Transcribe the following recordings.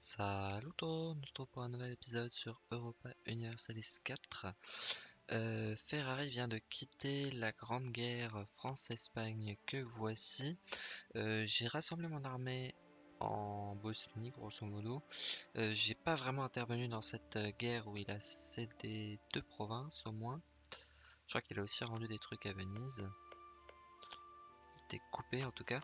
Salut se retrouve pour un nouvel épisode sur Europa Universalis 4. Euh, Ferrari vient de quitter la grande guerre France-Espagne que voici. Euh, j'ai rassemblé mon armée en Bosnie, grosso modo. Euh, j'ai pas vraiment intervenu dans cette guerre où il a cédé deux provinces au moins. Je crois qu'il a aussi rendu des trucs à Venise coupé en tout cas.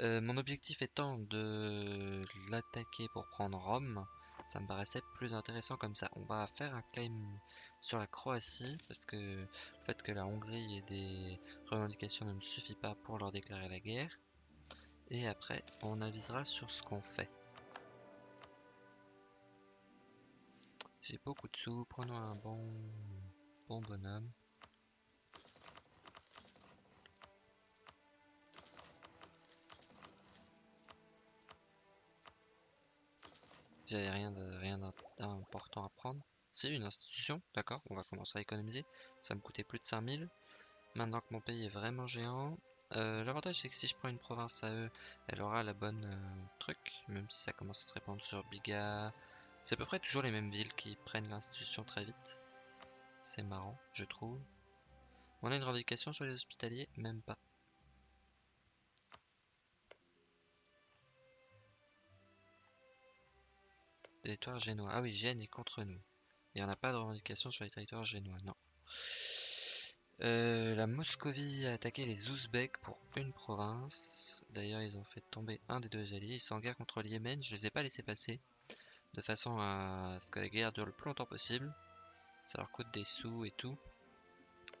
Euh, mon objectif étant de l'attaquer pour prendre Rome, ça me paraissait plus intéressant comme ça. On va faire un claim sur la Croatie parce que le fait que la Hongrie ait des revendications ne me suffit pas pour leur déclarer la guerre. Et après, on avisera sur ce qu'on fait. J'ai beaucoup de sous, prenons un bon, bon bonhomme. J'avais rien rien d'important à prendre. C'est une institution, d'accord, on va commencer à économiser. Ça me coûtait plus de 5000. Maintenant que mon pays est vraiment géant, euh, l'avantage c'est que si je prends une province à eux, elle aura la bonne euh, truc, même si ça commence à se répandre sur Biga. C'est à peu près toujours les mêmes villes qui prennent l'institution très vite. C'est marrant, je trouve. On a une revendication sur les hospitaliers Même pas. Territoire génois. Ah oui, Gênes est contre nous. Il n'y en a pas de revendication sur les territoires génois, non. Euh, la Moscovie a attaqué les Ouzbeks pour une province. D'ailleurs, ils ont fait tomber un des deux alliés. Ils sont en guerre contre le Yémen. Je les ai pas laissés passer. De façon à ce que la guerre dure le plus longtemps possible. Ça leur coûte des sous et tout.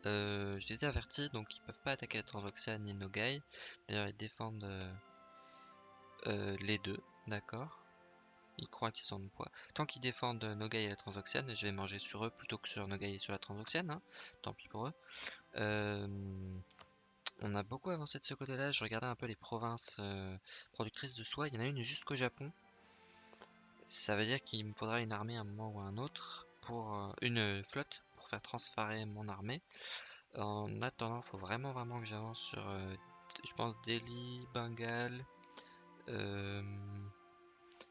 Euh, je les ai avertis, donc ils peuvent pas attaquer la Transoxiane ni Nogai. D'ailleurs, ils défendent euh, les deux, d'accord ils croient qu'ils sont de poids. Tant qu'ils défendent Nogai et la Transoxiane, je vais manger sur eux plutôt que sur Nogai et sur la Transoxiane. Hein. Tant pis pour eux. Euh, on a beaucoup avancé de ce côté-là. Je regardais un peu les provinces euh, productrices de soie. Il y en a une jusqu'au Japon. Ça veut dire qu'il me faudra une armée à un moment ou à un autre pour euh, une flotte pour faire transférer mon armée. En attendant, il faut vraiment vraiment que j'avance sur, je pense, Delhi, Bengal.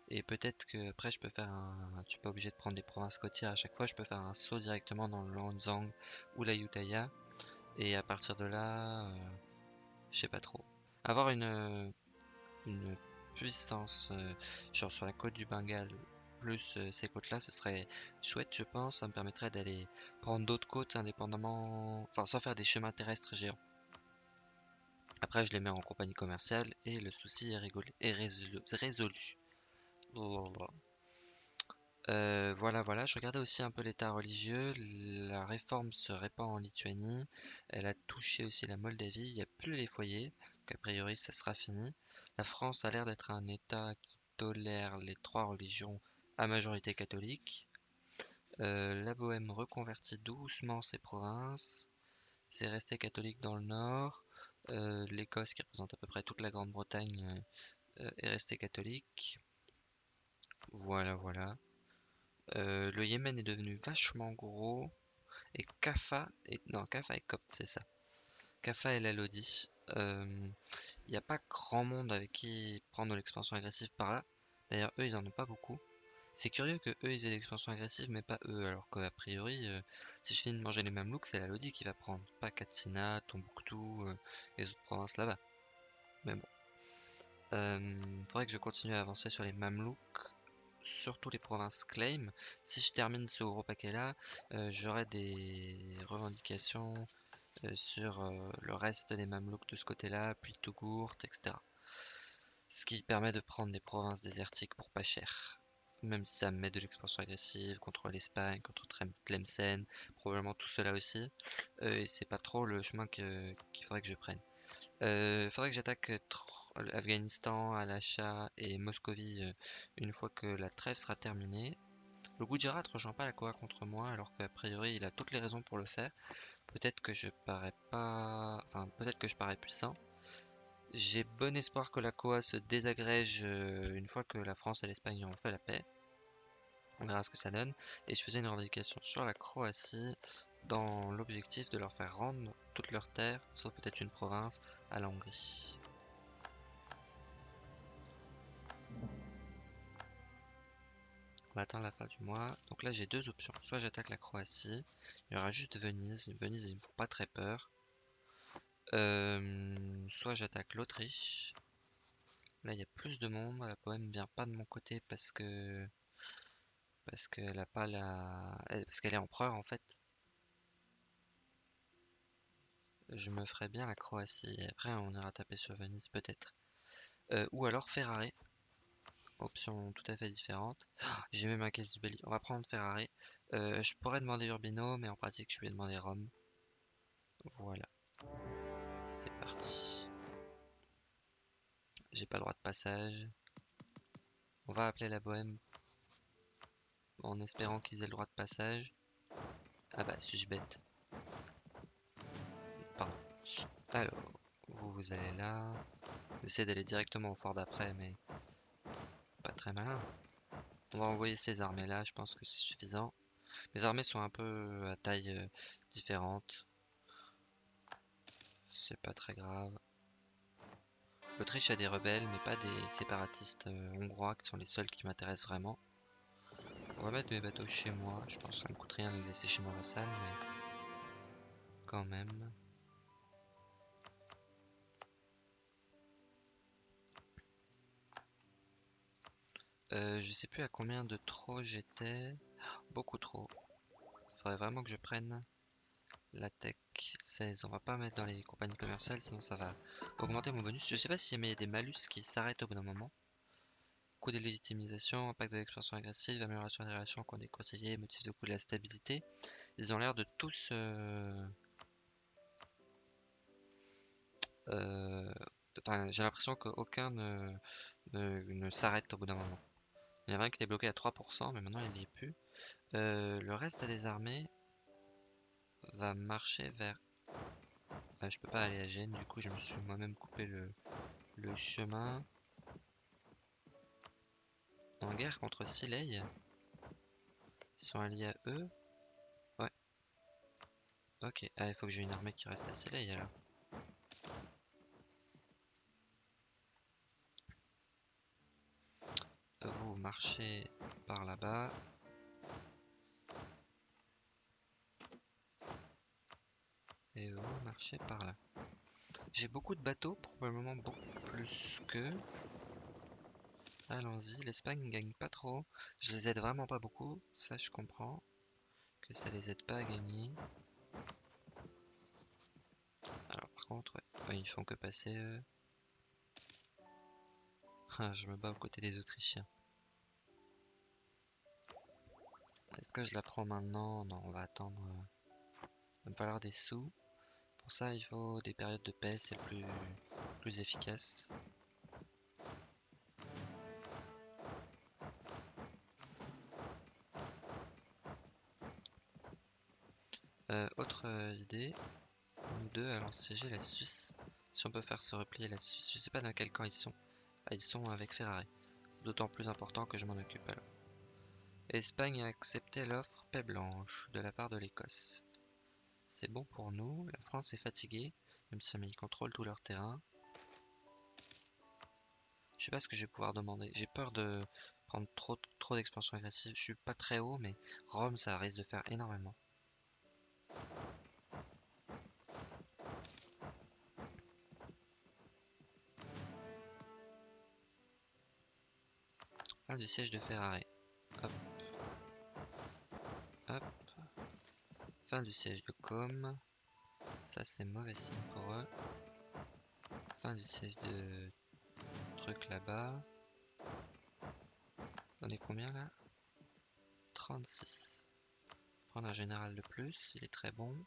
Et peut-être que après je peux faire un. Je suis pas obligé de prendre des provinces côtières à chaque fois, je peux faire un saut directement dans le Lanzang ou la Yutaya. Et à partir de là, euh, je sais pas trop. Avoir une, puissance euh, genre sur la côte du Bengale plus euh, ces côtes là ce serait chouette je pense ça me permettrait d'aller prendre d'autres côtes indépendamment enfin sans faire des chemins terrestres géants après je les mets en compagnie commerciale et le souci est, est résolu. Euh, voilà, voilà. Je regardais aussi un peu l'état religieux. La réforme se répand en Lituanie. Elle a touché aussi la Moldavie. Il n'y a plus les foyers. Donc, a priori, ça sera fini. La France a l'air d'être un état qui tolère les trois religions à majorité catholique. Euh, la Bohème reconvertit doucement ses provinces. C'est resté catholique dans le nord. Euh, L'Écosse, qui représente à peu près toute la Grande-Bretagne, est restée catholique. Voilà, voilà. Euh, le Yémen est devenu vachement gros. Et Kafa est... Non, Kafa est copte, c'est ça. Kafa et la Lodi. Il euh, n'y a pas grand monde avec qui prendre l'expansion agressive par là. D'ailleurs, eux, ils en ont pas beaucoup. C'est curieux que eux, ils aient l'expansion agressive, mais pas eux. Alors qu'a priori, euh, si je finis de manger les mêmes looks, c'est la Lodi qui va prendre. Pas Katsina, Tombouctou, les autres provinces là-bas. Mais bon. faudrait que je continue à avancer sur les Mamelouks surtout les provinces claim. Si je termine ce gros paquet là, euh, j'aurai des revendications euh, sur euh, le reste des Mamelouks de ce côté-là, puis Tougourt, etc. Ce qui permet de prendre des provinces désertiques pour pas cher. Même si ça me met de l'expansion agressive contre l'Espagne, contre Tlemcen, probablement tout cela aussi. et c'est pas trop le chemin qu'il faudrait que je prenne. Il faudrait que j'attaque Afghanistan à l'achat et Moscovie euh, une fois que la trêve sera terminée. Le Gujarat ne rejoint pas la Koa contre moi alors qu'a priori il a toutes les raisons pour le faire. Peut-être que je parais pas... Enfin peut-être que je parais puissant. J'ai bon espoir que la Koa se désagrège euh, une fois que la France et l'Espagne ont fait la paix. On verra ce que ça donne. Et je faisais une revendication sur la Croatie dans l'objectif de leur faire rendre toutes leurs terres, sauf peut-être une province, à la Hongrie. va attendre la fin du mois. Donc là, j'ai deux options. Soit j'attaque la Croatie. Il y aura juste Venise. Venise, ils me font pas très peur. Euh, soit j'attaque l'Autriche. Là, il y a plus de monde. La poème vient pas de mon côté parce que parce qu'elle a pas la parce qu'elle est empereur en fait. Je me ferais bien la Croatie. Et après, on ira taper sur Venise peut-être. Euh, ou alors Ferrari. Option tout à fait différente. J'ai même un caisse du belli. On va prendre Ferrari. Euh, je pourrais demander Urbino, mais en pratique, je vais demander Rome. Voilà. C'est parti. J'ai pas le droit de passage. On va appeler la bohème en espérant qu'ils aient le droit de passage. Ah bah, suis-je bête. Alors, vous, vous allez là. Essayez d'aller directement au fort d'après, mais pas très malin. On va envoyer ces armées là, je pense que c'est suffisant. Les armées sont un peu à taille euh, différente. C'est pas très grave. L'Autriche a des rebelles, mais pas des séparatistes euh, hongrois qui sont les seuls qui m'intéressent vraiment. On va mettre mes bateaux chez moi. Je pense que ça me coûte rien de les laisser chez mon vassal, mais quand même. Euh, je sais plus à combien de trop j'étais. Beaucoup trop. Il faudrait vraiment que je prenne la tech 16. On va pas mettre dans les compagnies commerciales, sinon ça va augmenter mon bonus. Je sais pas s'il y a des malus qui s'arrêtent au bout d'un moment. Coût de légitimisation, impact de l'expansion agressive, amélioration des relations qu'on des conseillers, motif de coût de la stabilité. Ils ont l'air de tous... Euh... Euh... J'ai l'impression qu'aucun ne, ne, ne s'arrête au bout d'un moment. Il y en a un qui était bloqué à 3%, mais maintenant il n'y est plus. Euh, le reste des armées va marcher vers... Ah, je peux pas aller à Gênes, du coup je me suis moi-même coupé le, le chemin. En guerre contre Sileil. Ils sont alliés à eux. Ouais. Ok, ah, il faut que j'ai une armée qui reste à Sileil alors. Vous marchez par là-bas. Et vous marchez par là. J'ai beaucoup de bateaux, probablement beaucoup plus que. Allons-y, l'Espagne gagne pas trop. Je les aide vraiment pas beaucoup, ça je comprends. Que ça les aide pas à gagner. Alors par contre, ouais, ils font que passer eux. Ah, je me bats aux côtés des Autrichiens. Est-ce que je la prends maintenant? Non, on va attendre. Il va me falloir des sous. Pour ça, il faut des périodes de paix, c'est plus, efficace. Euh, autre euh, idée, nous deux allons siéger la Suisse. Si on peut faire se replier la Suisse, je sais pas dans quel camp ils sont. Ah, ils sont avec Ferrari. C'est d'autant plus important que je m'en occupe alors. L'Espagne a accepté l'offre paix blanche de la part de l'Écosse. C'est bon pour nous. La France est fatiguée, même si ils contrôlent tout leur terrain. Je sais pas ce que je vais pouvoir demander. J'ai peur de prendre trop, trop d'expansion agressive. Je suis pas très haut, mais Rome, ça risque de faire énormément. Fin du siège de Ferrari. Fin du siège de Com. Ça c'est mauvais signe pour eux. Fin du siège de truc là-bas. On est combien là? 36. Prendre un général de plus, il est très bon.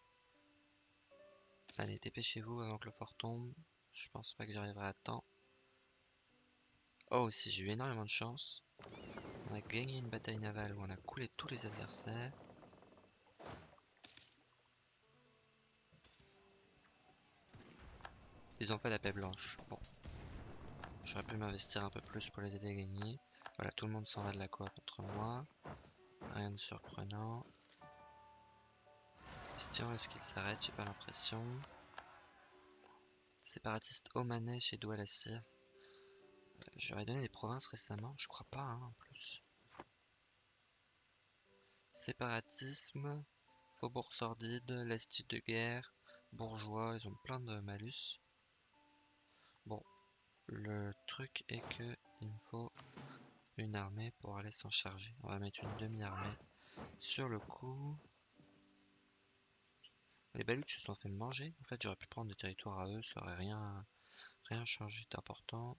Allez, dépêchez-vous avant que le fort tombe. Je pense pas que j'arriverai à temps. Oh, si j'ai eu énormément de chance. On a gagné une bataille navale où on a coulé tous les adversaires. Ils ont fait la paix blanche. Bon. J'aurais pu m'investir un peu plus pour les aider à gagner. Voilà, tout le monde s'en va de la quoi contre moi. Rien de surprenant. Question, est-ce qu'il s'arrête? J'ai pas l'impression. Séparatiste Omanais chez Douala-Cyr. J'aurais donné des provinces récemment, je crois pas hein, en plus. Séparatisme, faubourg sordide, lassitude de guerre, bourgeois, ils ont plein de malus. Bon, le truc est que il me faut une armée pour aller s'en charger. On va mettre une demi-armée sur le coup. Les Baluchs se sont fait manger. En fait, j'aurais pu prendre des territoires à eux, ça aurait rien, rien changé d'important.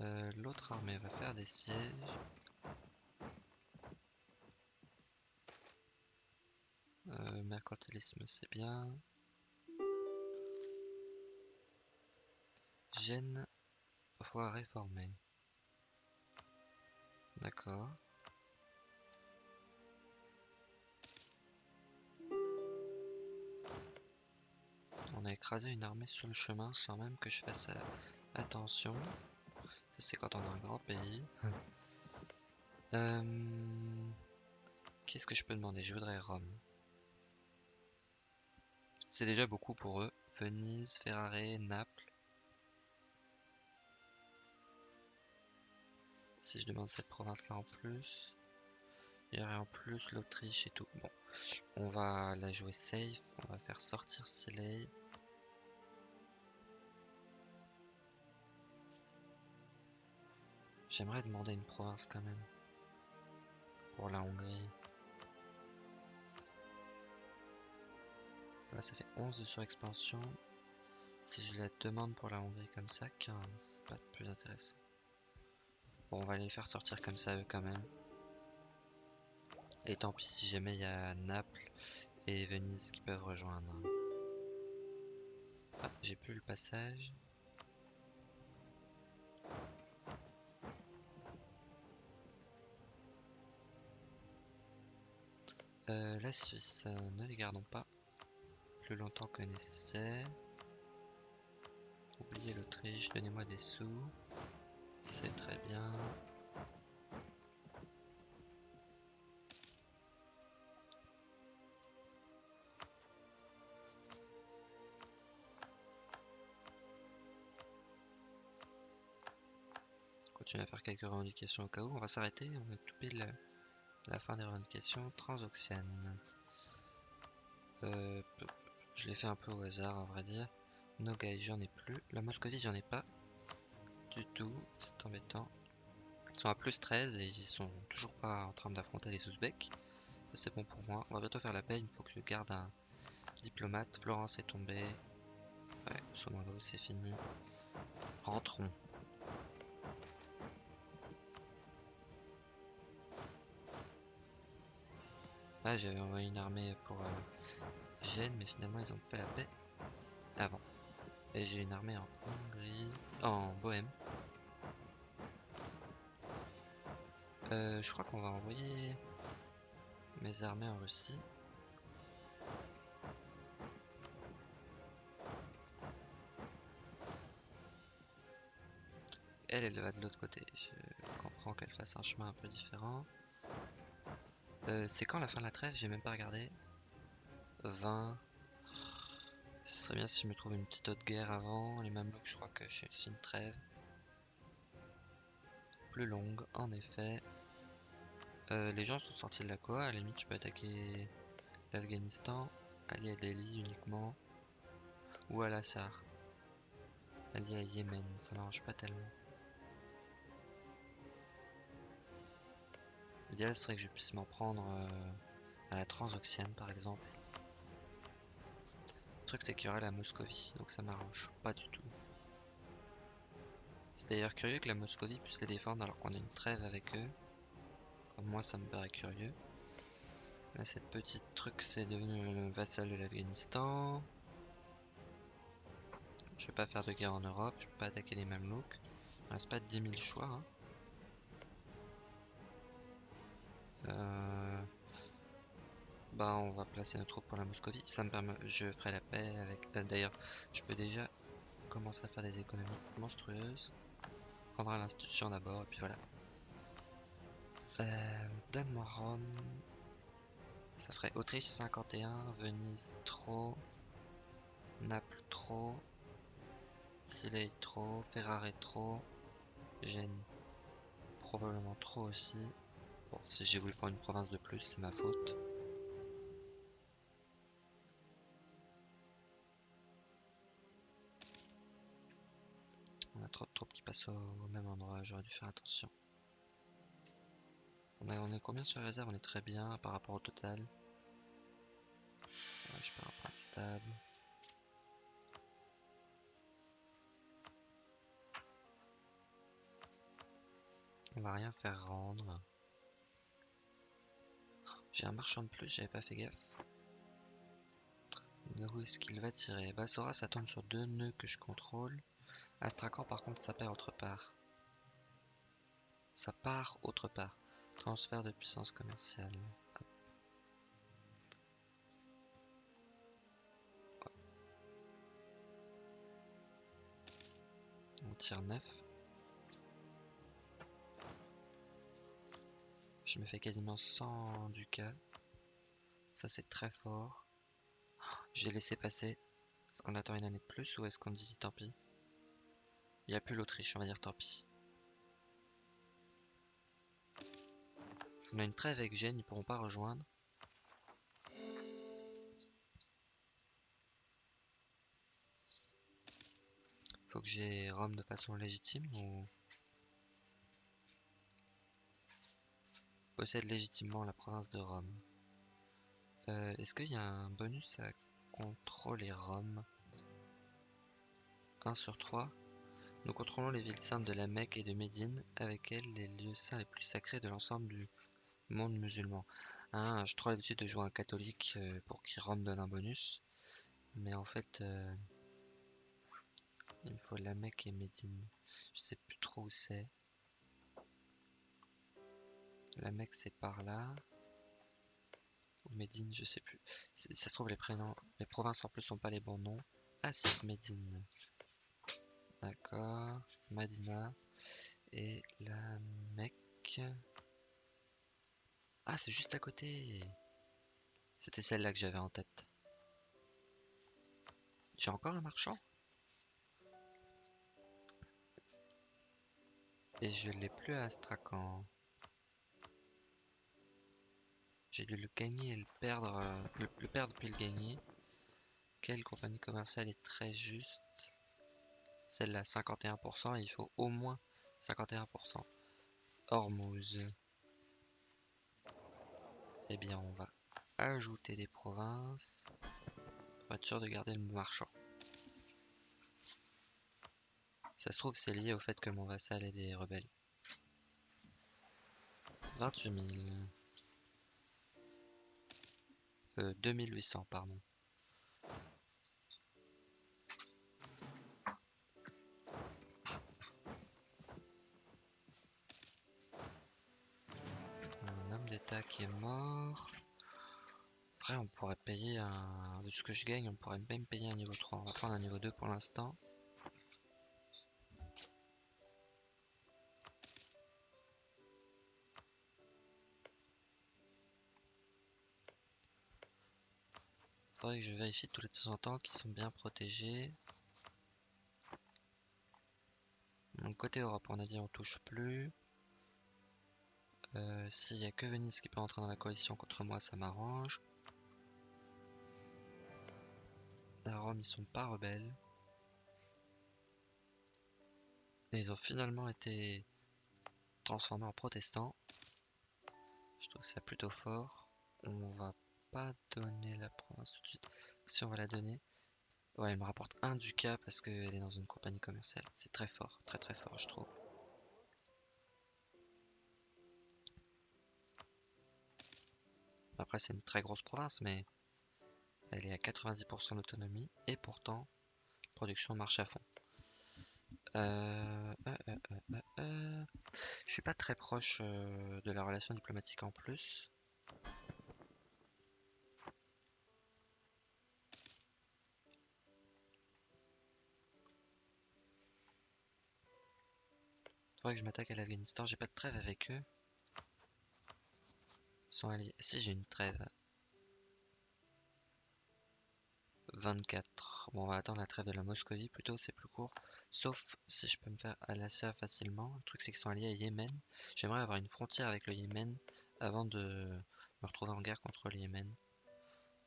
Euh, l'autre armée va faire des sièges. Euh, mercantilisme, c'est bien. Gêne, faut réformer. D'accord. On a écrasé une armée sur le chemin sans même que je fasse euh, attention. c'est quand on a un grand pays. Euh, qu'est-ce que je peux demander? Je voudrais Rome. C'est déjà beaucoup pour eux. Venise, Ferrare, Naples. Si je demande cette province-là en plus, il y aurait en plus l'Autriche et tout. Bon, on va la jouer safe. On va faire sortir Silei. J'aimerais demander une province quand même. Pour la Hongrie. Là, ça fait 11 de surexpansion. Si je la demande pour la Hongrie comme ça, 15. Pas plus intéressant. Bon, on va les faire sortir comme ça eux quand même. Et tant pis si jamais il y a Naples et Venise qui peuvent rejoindre. Ah, j'ai plus le passage. Euh, la Suisse, euh, ne les gardons pas plus longtemps que nécessaire. Oubliez l'Autriche, donnez-moi des sous. C'est très bien. Continuer à faire quelques revendications au cas où. On va s'arrêter, on est tout pile la fin des revendications transoxianes. Euh, je l'ai fait un peu au hasard, à vrai dire. Nogai, j'en ai plus. La Moscovie, j'en ai pas du tout. C'est embêtant. Ils sont à plus 13 et ils sont toujours pas en train d'affronter les Ouzbeks. c'est bon pour moi. On va bientôt faire la paix. Il faut que je garde un diplomate. Florence est tombée. Ouais, Somalo, c'est fini. Rentrons. Ah, j'avais envoyé une armée pour euh, Mais finalement ils ont fait la paix avant. Et j'ai une armée en Hongrie, en Bohème. Euh, je crois qu'on va envoyer mes armées en Russie. Elle, elle va de l'autre côté. Je comprends qu'elle fasse un chemin un peu différent. Euh, c'est quand la fin de la trêve? J'ai même pas regardé. 20. Ce serait bien si je me trouve une petite autre guerre avant. Les Mamelouks, je crois que c'est une trêve. Plus longue, en effet. Euh, les gens sont sortis de la Koa. À la limite, je peux attaquer l'Afghanistan. Allié à Delhi uniquement. Ou à Lassar. Allié à Yémen. Ça m'arrange pas tellement. L'idéal serait que je puisse m'en prendre euh, à la Transoxiane par exemple. Truc c'est qu'il y aurait la Moscovie, donc ça m'arrange pas du tout. C'est d'ailleurs curieux que la Moscovie puisse les défendre alors qu'on a une trêve avec eux. moi ça me paraît curieux. Là cette petite truc c'est devenu le vassal de l'Afghanistan. Je vais pas faire de guerre en Europe, je peux pas attaquer les Mamelouks. Il reste pas 10 000 choix. Hein. Euh, bah on va placer nos troupes pour la Moscovie. Ça me permet, je ferai la paix avec. Euh, d'ailleurs, je peux déjà commencer à faire des économies monstrueuses. Prendra l'institution d'abord et puis voilà. Euh, Donne-moi Rome. Ça ferait Autriche 51, Venise trop, Naples trop, Silei trop, Ferrare trop, Gênes probablement trop aussi. Bon, si j'ai voulu prendre une province de plus, c'est ma faute. Trop de troupes qui passent au, même endroit, j'aurais dû faire attention. On, on est combien sur la réserve? On est très bien par rapport au total. je perds un point stable. On va rien faire rendre. J'ai un marchand de plus, j'avais pas fait gaffe. Où est-ce qu'il va tirer? Bassora, ça tombe sur deux nœuds que je contrôle. Astrakhan, par contre, ça perd autre part. Ça part autre part. Transfert de puissance commerciale. On tire 9. Je me fais quasiment 100 ducats. Ça c'est très fort. J'ai laissé passer. Est-ce qu'on attend une année de plus ou est-ce qu'on dit tant pis? Il n'y a plus l'Autriche, on va dire tant pis. On a une trêve avec Gênes, ils pourront pas rejoindre. Faut que j'ai Rome de façon légitime ou... possède légitimement la province de Rome. Euh, est-ce qu'il y a un bonus à contrôler Rome? 1 sur 3. Nous contrôlons les villes saintes de la Mecque et de Médine, avec elles les lieux saints les plus sacrés de l'ensemble du monde musulman. Hein, je trouve l'habitude de jouer un catholique euh, pour qu'il Rome donne un bonus. Mais en fait, euh, il me faut la Mecque et Médine. Je sais plus trop où c'est. La Mecque, c'est par là. Ou Médine, je sais plus. Ça se trouve, les prénoms, les provinces en plus sont pas les bons noms. Ah si, Médine. D'accord. Madina. Et la Mecque. Ah, c'est juste à côté. C'était celle-là que j'avais en tête. J'ai encore un marchand? Et je l'ai plus à Astrakhan. J'ai dû le gagner et le perdre, euh, le, perdre puis le gagner. Quelle compagnie commerciale est très juste? Celle-là, 51%, il faut au moins 51%. Hormuz. Eh bien, on va ajouter des provinces pour être sûr de garder le marchand. Ça se trouve, c'est lié au fait que mon vassal est des rebelles. 28 000. 2800, pardon. Qui est mort. Après, on pourrait payer un... De ce que je gagne, on pourrait même payer un niveau 3. On va prendre un niveau 2 pour l'instant. Faudrait que je vérifie tous les temps en temps qu'ils sont bien protégés. Donc côté Europe, on a dit on touche plus. Euh, S'il y a que Venise qui peut entrer dans la coalition contre moi, ça m'arrange. À Rome, ils sont pas rebelles. Et ils ont finalement été transformés en protestants. Je trouve ça plutôt fort. On va pas donner la province tout de suite. Si on va la donner. Ouais, elle me rapporte un ducat parce qu'elle est dans une compagnie commerciale. C'est très fort, très très fort, je trouve. Après, c'est une très grosse province, mais elle est à 90% d'autonomie et pourtant, production marche à fond. Euh, euh, euh, je suis pas très proche de la relation diplomatique en plus. Faudrait que je m'attaque à l'Afghanistan. J'ai pas de trêve avec eux. Alliés. Si j'ai une trêve. 24. Bon, on va attendre la trêve de la Moscovie plutôt, c'est plus court. Sauf si je peux me faire Alassia facilement. Le truc, c'est qu'ils sont alliés à Yémen. J'aimerais avoir une frontière avec le Yémen avant de me retrouver en guerre contre le Yémen.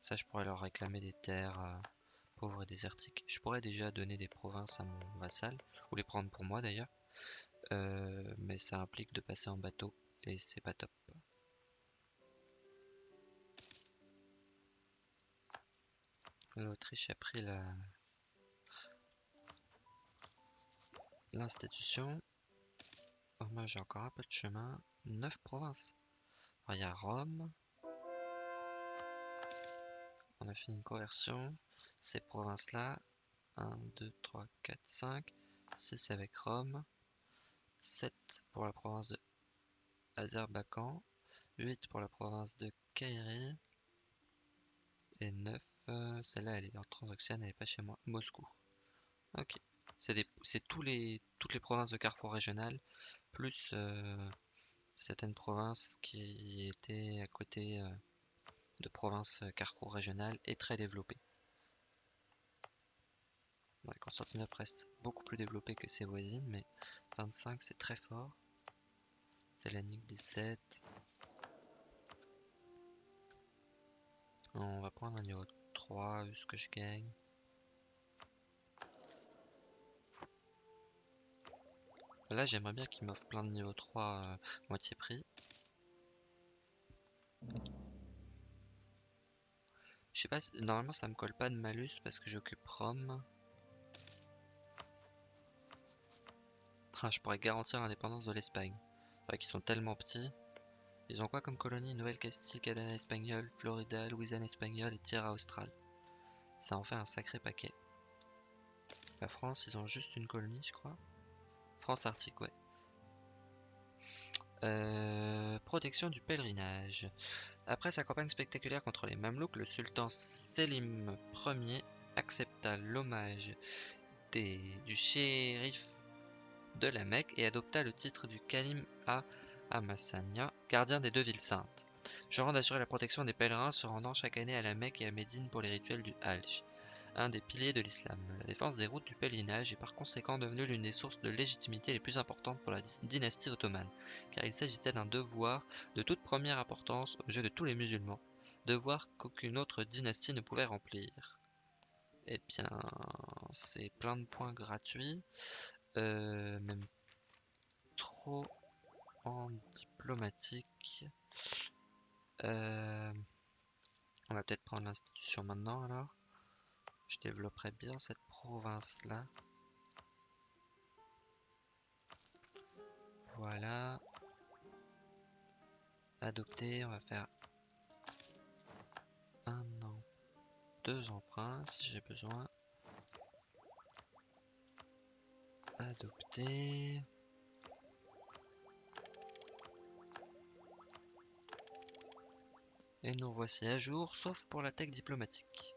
Ça, je pourrais leur réclamer des terres euh, pauvres et désertiques. Je pourrais déjà donner des provinces à mon vassal, ou les prendre pour moi d'ailleurs. Euh, mais ça implique de passer en bateau, et c'est pas top. L'Autriche a pris la l'institution. Moi j'ai encore un peu de chemin. 9 provinces. il y a Rome. On a fini une conversion. Ces provinces-là. 1, 2, 3, 4, 5. 6 avec Rome. 7 pour la province de Azerbaïdjan. 8 pour la province de Kairi. Et 9 euh, celle-là, elle est en transoxiane, elle n'est pas chez moi. Moscou. Ok. C'est tous les, toutes les provinces de carrefour régional, plus euh, certaines provinces qui étaient à côté euh, de provinces carrefour régionales et très développées. Constantinople reste beaucoup plus développée que ses voisines, mais 25 c'est très fort. Salonique 17. On va prendre un niveau ce que je gagne. Là, j'aimerais bien qu'il m'offre plein de niveau 3 euh, moitié prix. Je sais pas, normalement ça me colle pas de malus parce que j'occupe Rome. Ah, je pourrais garantir l'indépendance de l'Espagne. Enfin, qu'ils sont tellement petits. Ils ont quoi comme colonie? Nouvelle-Castille, Cadena espagnole, Florida, Louisiane espagnole et Tierra Austral. Ça en fait un sacré paquet. La France, ils ont juste une colonie, je crois. France Arctique, ouais. Euh, protection du pèlerinage. Après sa campagne spectaculaire contre les Mamelouks, le sultan Selim Ier accepta l'hommage du shérif de la Mecque et adopta le titre du Kalim à Amassania, gardien des deux villes saintes. Je rends d'assurer la protection des pèlerins se rendant chaque année à la Mecque et à Médine pour les rituels du Hajj, un des piliers de l'islam. La défense des routes du pèlerinage est par conséquent devenue l'une des sources de légitimité les plus importantes pour la dynastie ottomane, car il s'agissait d'un devoir de toute première importance aux yeux de tous les musulmans, devoir qu'aucune autre dynastie ne pouvait remplir. Eh bien, c'est plein de points gratuits, euh, même trop en diplomatique. Euh, on va peut-être prendre l'institution maintenant alors. Je développerai bien cette province là. Voilà. Adopter, on va faire un an, deux emprunts si j'ai besoin. Adopter. Et nous voici à jour, sauf pour la tech diplomatique.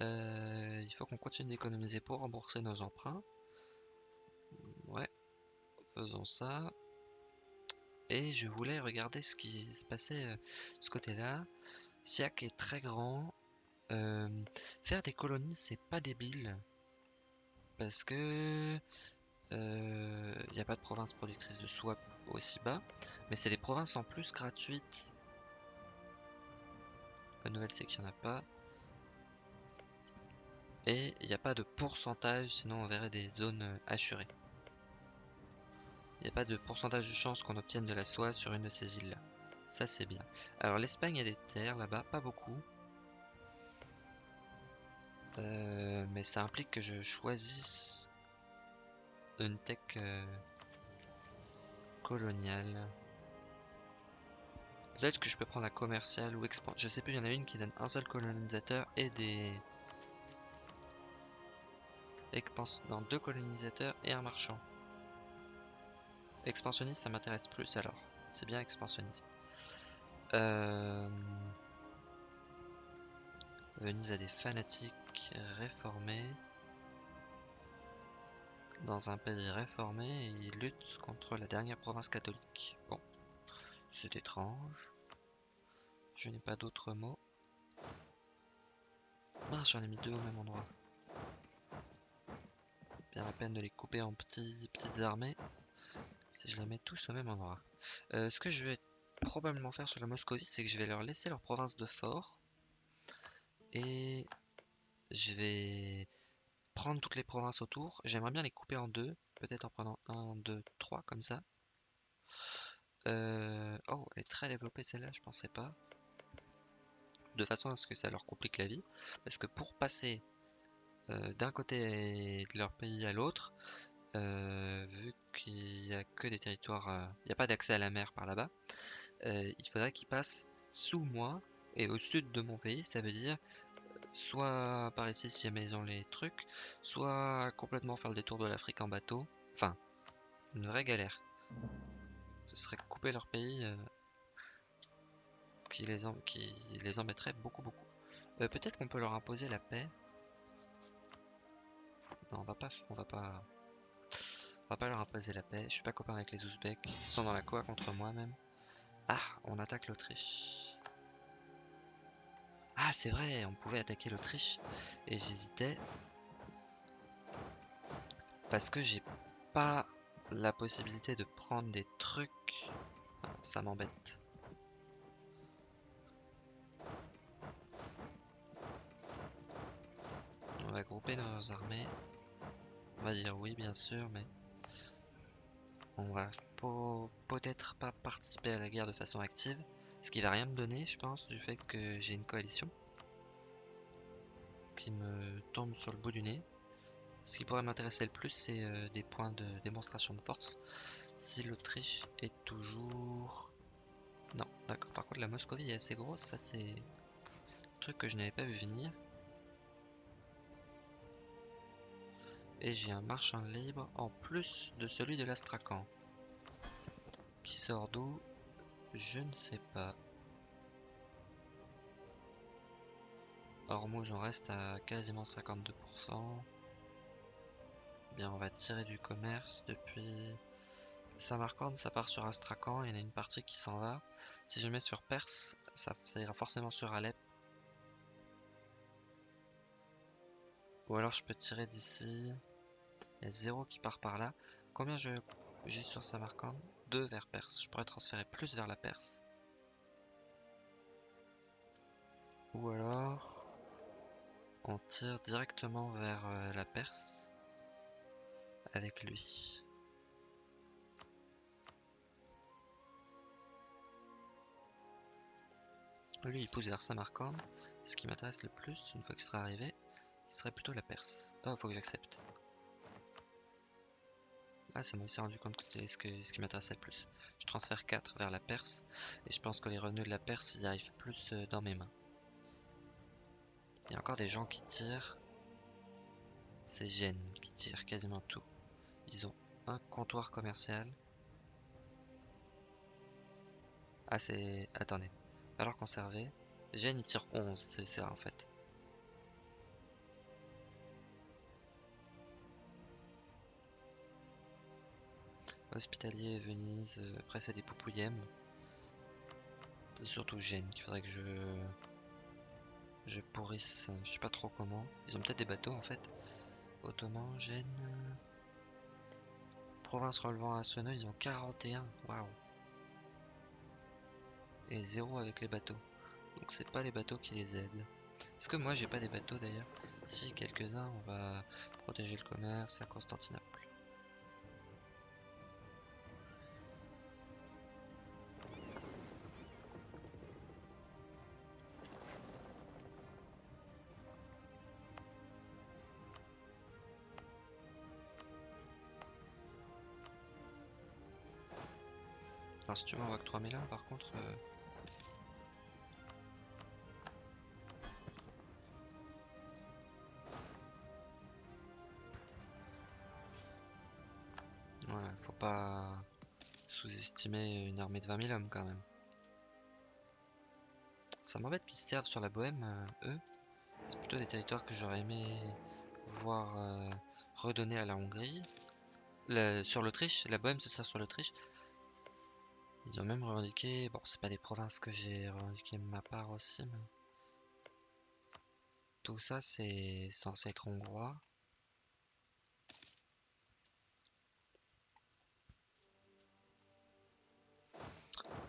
Euh, il faut qu'on continue d'économiser pour rembourser nos emprunts. Ouais, faisons ça. Et je voulais regarder ce qui se passait de euh, ce côté-là. Siak est très grand. Euh, faire des colonies, c'est pas débile. Parce que il n'y a pas de province productrice de swap aussi bas. Mais c'est des provinces en plus gratuites Bonne nouvelle, c'est qu'il n'y en a pas. Et il n'y a pas de pourcentage, sinon on verrait des zones euh, assurées. Il n'y a pas de pourcentage de chance qu'on obtienne de la soie sur une de ces îles-là. Ça, c'est bien. Alors, l'Espagne a des terres là-bas, pas beaucoup. Euh, mais ça implique que je choisisse une tech euh, coloniale. Peut-être que je peux prendre la commerciale ou expand. Je sais plus, il y en a une qui donne un seul colonisateur et des. Expans... dans deux colonisateurs et un marchand. Expansionniste, ça m'intéresse plus alors. C'est bien expansionniste. Euh... Venise a des fanatiques réformés. Dans un pays réformé, et ils luttent contre la dernière province catholique. Bon. C'est étrange. Je n'ai pas d'autres mots. Mince, j'en ai mis deux au même endroit. Bien la peine de les couper en petites armées. Si je les mets tous au même endroit. Euh, ce que je vais probablement faire sur la Moscovie, c'est que je vais leur laisser leur province de fort. Et je vais prendre toutes les provinces autour. J'aimerais bien les couper en deux. Peut-être en prenant un, deux, trois comme ça. Euh, oh, elle est très développée celle-là, je pensais pas. De façon à ce que ça leur complique la vie. Parce que pour passer euh, d'un côté de leur pays à l'autre, euh, vu qu'il n'y a que des territoires, il n'y a pas d'accès à la mer par là-bas, il faudrait qu'ils passent sous moi et au sud de mon pays, ça veut dire soit par ici si jamais ils ont les trucs, soit complètement faire le détour de l'Afrique en bateau. Enfin, une vraie galère. Ce serait couper leur pays euh, qui, les qui les embêterait beaucoup beaucoup. Euh, peut-être qu'on peut leur imposer la paix. Non, on va pas, on va pas, on va pas leur imposer la paix. Je suis pas copain avec les Ouzbeks. Ils sont dans la quoi contre moi même. Ah, on attaque l'Autriche. Ah, c'est vrai, on pouvait attaquer l'Autriche. Et j'hésitais. Parce que j'ai pas la possibilité de prendre des trucs. Ça m'embête. Grouper nos armées. On va dire oui, bien sûr, mais on va peut-être pas participer à la guerre de façon active. Ce qui va rien me donner, je pense, du fait que j'ai une coalition qui me tombe sur le bout du nez. Ce qui pourrait m'intéresser le plus, c'est euh, des points de démonstration de force. Si l'Autriche est toujours... Non, d'accord. Par contre, la Moscovie est assez grosse. Ça, c'est un truc que je n'avais pas vu venir. Et j'ai un marchand libre en plus de celui de l'Astrakhan. Qui sort d'où je ne sais pas. Hormuz, on reste à quasiment 52%. Bien, on va tirer du commerce depuis Samarkand, ça part sur Astrakhan, il y en a une partie qui s'en va. Si je mets sur Perse, ça, ira forcément sur Alep. Ou alors je peux tirer d'ici. Il y a 0 qui part par là. Combien j'ai sur Samarkand 2 vers Perse. Je pourrais transférer plus vers la Perse. Ou alors, on tire directement vers euh, la Perse avec lui. Lui, il pousse vers Samarkand. Ce qui m'intéresse le plus, une fois qu'il sera arrivé, ce serait plutôt la Perse. Oh, faut que j'accepte. Ah, ça m'a aussi rendu compte que c'était ce, qui m'intéressait le plus. Je transfère 4 vers la Perse, et je pense que les revenus de la Perse, ils arrivent plus euh, dans mes mains. Il y a encore des gens qui tirent. C'est Gênes qui tirent quasiment tout. Ils ont un comptoir commercial. Ah, c'est... Attendez. Alors conserver. Gênes, il tire 11, c'est ça en fait. Hospitalier, Venise, euh, après c'est des C'est Surtout Gênes qu'il faudrait que je... Je pourrisse, je sais pas trop comment. Ils ont peut-être des bateaux en fait. Ottoman, Gênes... Province relevant à Sono, ils ont 41. Waouh. Et 0 avec les bateaux. Donc c'est pas les bateaux qui les aident. Est-ce que moi j'ai pas des bateaux d'ailleurs? Si, quelques-uns, on va protéger le commerce à Constantinople. Si tu voit que 3000 là, par contre. Euh, voilà, faut pas sous-estimer une armée de 20 000 hommes quand même. Ça m'embête qu'ils se servent sur la Bohème, euh, eux. C'est plutôt des territoires que j'aurais aimé voir euh, redonner à la Hongrie. sur l'Autriche, la Bohème se sert sur l'Autriche. Ils ont même revendiqué, bon c'est pas des provinces que j'ai revendiqué ma part aussi, mais... Tout ça, c'est censé être hongrois.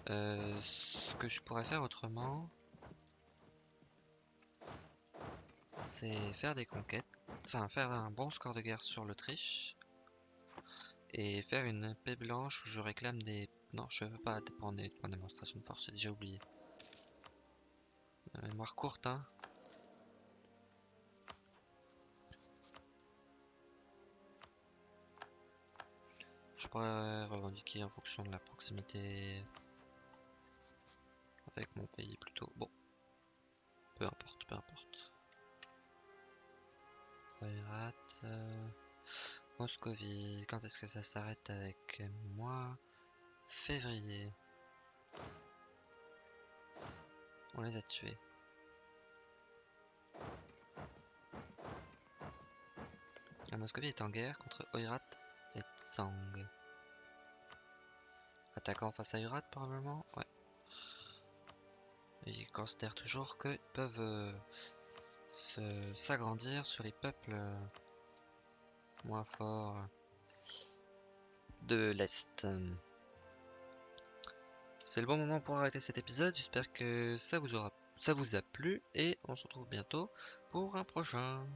Euh, ce que je pourrais faire autrement, c'est faire des conquêtes, enfin faire un bon score de guerre sur l'Autriche et faire une paix blanche où je réclame des... Non, je veux pas dépendre de démonstration de force, j'ai déjà oublié. Euh, mémoire courte, hein. Je pourrais revendiquer en fonction de la proximité avec mon pays plutôt. Bon, peu importe, peu importe. Euh... Moscovie, quand est-ce que ça s'arrête avec moi? Février. On les a tués. La Moscovie est en guerre contre Oirat et Tsang. Attaquant face à Urat probablement? Ouais. ils considèrent toujours qu'ils peuvent euh, s'agrandir sur les peuples euh, moins forts de l'Est. C'est le bon moment pour arrêter cet épisode. J'espère que ça vous a plu et on se retrouve bientôt pour un prochain.